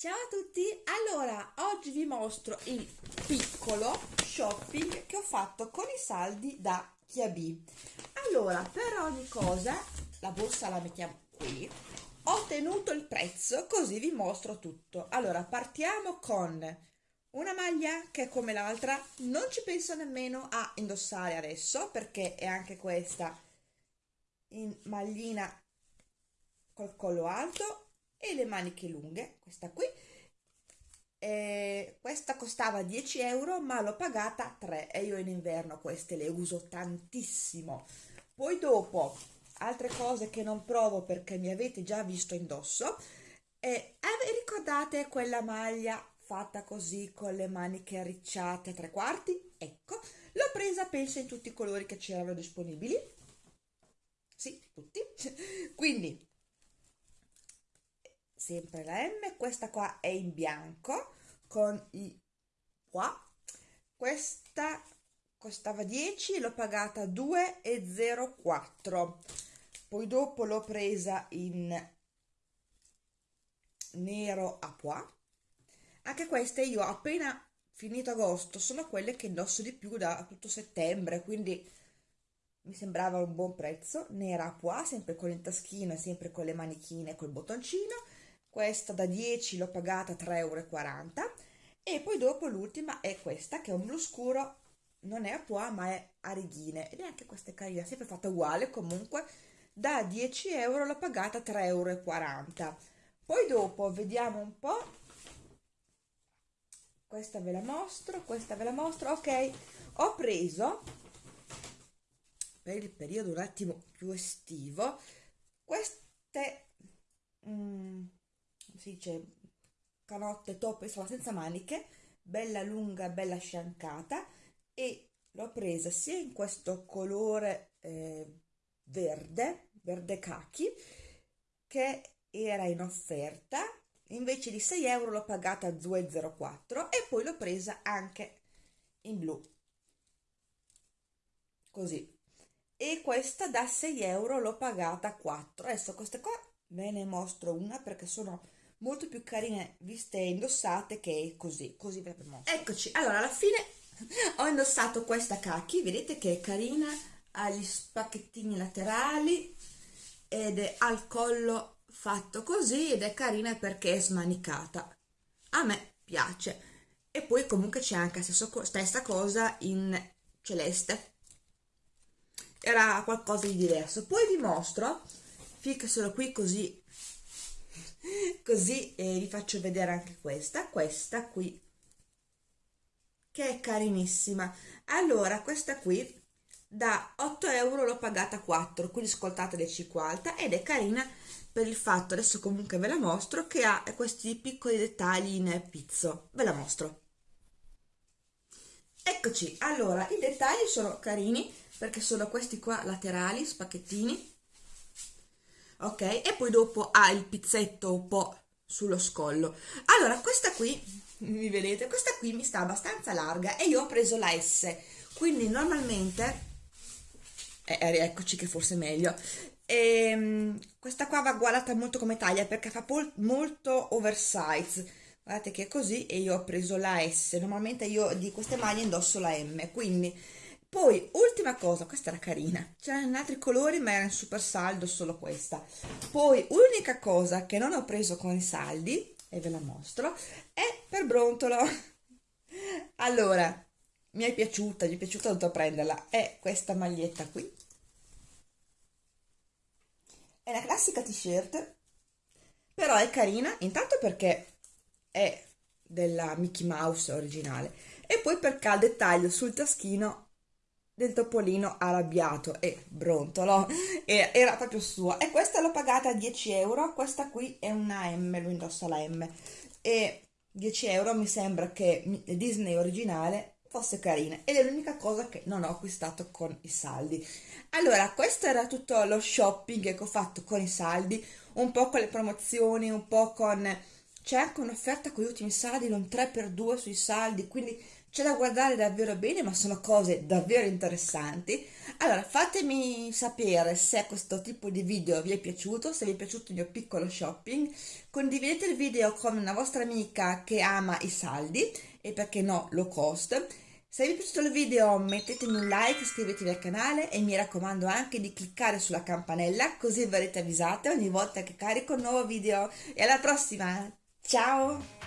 Ciao a tutti! Allora, oggi vi mostro il piccolo shopping che ho fatto con i saldi da Chiabi. Allora, per ogni cosa, la borsa la mettiamo qui, ho tenuto il prezzo così vi mostro tutto. Allora, partiamo con una maglia che è come l'altra, non ci penso nemmeno a indossare adesso perché è anche questa in maglina col collo alto e le maniche lunghe, questa qui. Eh, questa costava 10 euro ma l'ho pagata 3 e io in inverno queste le uso tantissimo. Poi dopo, altre cose che non provo perché mi avete già visto indosso, eh, ricordate quella maglia fatta così con le maniche arricciate a tre quarti? Ecco, l'ho presa penso in tutti i colori che c'erano disponibili. Sì, tutti. Quindi sempre la M, questa qua è in bianco con i qua, questa costava 10, l'ho pagata 2,04, poi dopo l'ho presa in nero a pois, anche queste io appena finito agosto sono quelle che indosso di più da tutto settembre, quindi mi sembrava un buon prezzo, nera a pois, sempre con il taschino e sempre con le manichine e col bottoncino, questa da 10 l'ho pagata 3,40 euro e poi dopo l'ultima è questa che è un blu scuro non è a pois ma è a righine. Ed è anche questa carina sempre fatta uguale comunque. Da 10 euro l'ho pagata 3,40 euro poi dopo vediamo un po' questa ve la mostro questa ve la mostro. Ok ho preso per il periodo un attimo più estivo queste mm, si dice canotte top insomma senza maniche bella lunga bella sciancata e l'ho presa sia in questo colore eh, verde verde cachi che era in offerta. Invece di 6 euro l'ho pagata 2,04 e poi l'ho presa anche in blu. Così. E questa da 6 euro l'ho pagata 4 adesso queste qua ve ne mostro una perché sono molto più carine viste indossate che così, così ve la. Eccoci, allora alla fine ho indossato questa cacchi, vedete che è carina, ha gli spacchettini laterali ed è al collo fatto così ed è carina perché è smanicata. A me piace. E poi comunque c'è anche la stessa cosa in celeste. Era qualcosa di diverso. Poi vi mostro, solo qui così così eh, vi faccio vedere anche questa questa qui che è carinissima. Allora questa qui da 8 euro l'ho pagata 4 quindi cicco alta ed è carina per il fatto adesso comunque ve la mostro che ha questi piccoli dettagli in pizzo. Ve la mostro. Eccoci. Allora i dettagli sono carini perché sono questi qua laterali spacchettini ok? E poi dopo ha il pizzetto un po' sullo scollo. Allora questa qui mi vedete? Questa qui mi sta abbastanza larga e io ho preso la S. Quindi normalmente eh, eh eccoci che forse è meglio. Ehm, questa qua va guardata molto come taglia perché fa molto oversize. Guardate che è così e io ho preso la S. Normalmente io di queste maglie indosso la M quindi poi ultima cosa questa era carina. C'erano altri colori ma era in super saldo solo questa. Poi unica cosa che non ho preso con i saldi e ve la mostro è per brontolo. Allora mi è piaciuta mi è piaciuta dovuto prenderla. È questa maglietta qui. È la classica t-shirt però è carina intanto perché è della Mickey Mouse originale e poi perché ha il dettaglio sul taschino del topolino arrabbiato e brontolo e era proprio sua e questa l'ho pagata 10 euro questa qui è una M lo indossa la M. E 10 euro mi sembra che Disney originale fosse carina ed è l'unica cosa che non ho acquistato con i saldi. Allora questo era tutto lo shopping che ho fatto con i saldi un po' con le promozioni un po' con c'è anche un'offerta con gli ultimi saldi un 3x2 sui saldi quindi c'è da guardare davvero bene, ma sono cose davvero interessanti. Allora, fatemi sapere se questo tipo di video vi è piaciuto, se vi è piaciuto il mio piccolo shopping. Condividete il video con una vostra amica che ama i saldi e perché no, low cost. Se vi è piaciuto il video mettetemi un like, iscrivetevi al canale e mi raccomando anche di cliccare sulla campanella così verrete avvisate ogni volta che carico un nuovo video. E alla prossima! Ciao!